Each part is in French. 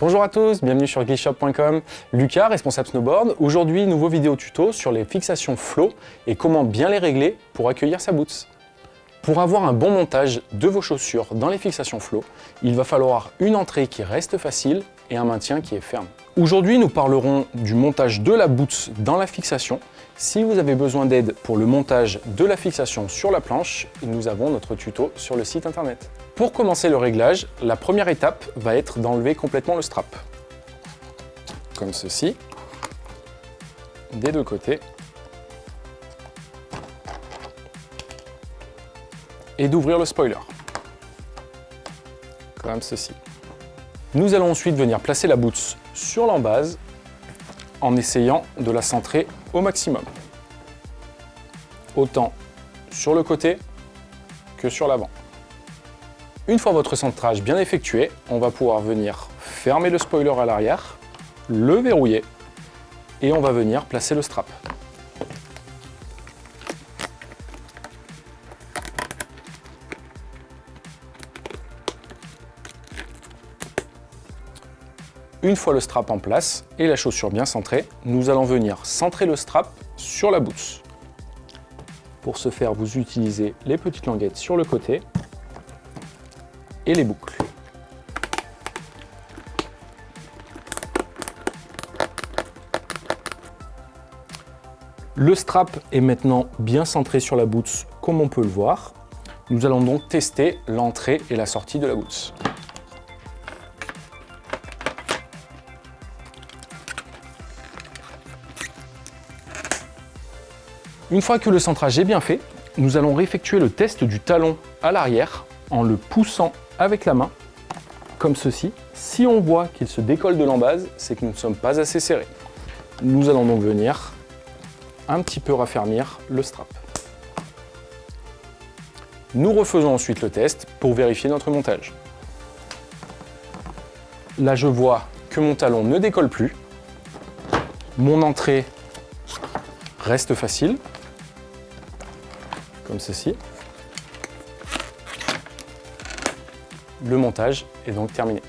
Bonjour à tous, bienvenue sur glitchshop.com. Lucas, responsable snowboard. Aujourd'hui, nouveau vidéo tuto sur les fixations flow et comment bien les régler pour accueillir sa boots. Pour avoir un bon montage de vos chaussures dans les fixations flow, il va falloir une entrée qui reste facile et un maintien qui est ferme. Aujourd'hui, nous parlerons du montage de la boots dans la fixation. Si vous avez besoin d'aide pour le montage de la fixation sur la planche, nous avons notre tuto sur le site internet. Pour commencer le réglage, la première étape va être d'enlever complètement le strap. Comme ceci, des deux côtés. Et d'ouvrir le spoiler. Comme ceci. Nous allons ensuite venir placer la boots sur l'embase en essayant de la centrer au maximum. Autant sur le côté que sur l'avant. Une fois votre centrage bien effectué, on va pouvoir venir fermer le spoiler à l'arrière, le verrouiller et on va venir placer le strap. Une fois le strap en place et la chaussure bien centrée, nous allons venir centrer le strap sur la boots. Pour ce faire, vous utilisez les petites languettes sur le côté et les boucles. Le strap est maintenant bien centré sur la boots comme on peut le voir. Nous allons donc tester l'entrée et la sortie de la boots. Une fois que le centrage est bien fait, nous allons réeffectuer le test du talon à l'arrière en le poussant avec la main, comme ceci. Si on voit qu'il se décolle de l'embase, c'est que nous ne sommes pas assez serrés. Nous allons donc venir un petit peu raffermir le strap. Nous refaisons ensuite le test pour vérifier notre montage. Là, je vois que mon talon ne décolle plus. Mon entrée reste facile, comme ceci. le montage est donc terminé.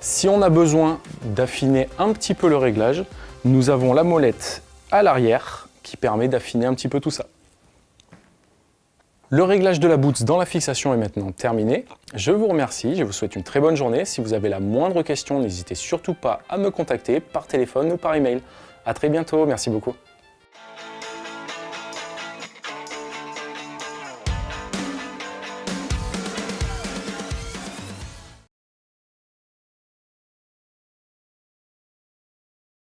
Si on a besoin d'affiner un petit peu le réglage, nous avons la molette à l'arrière qui permet d'affiner un petit peu tout ça. Le réglage de la boots dans la fixation est maintenant terminé. Je vous remercie, je vous souhaite une très bonne journée. Si vous avez la moindre question, n'hésitez surtout pas à me contacter par téléphone ou par email. A très bientôt, merci beaucoup.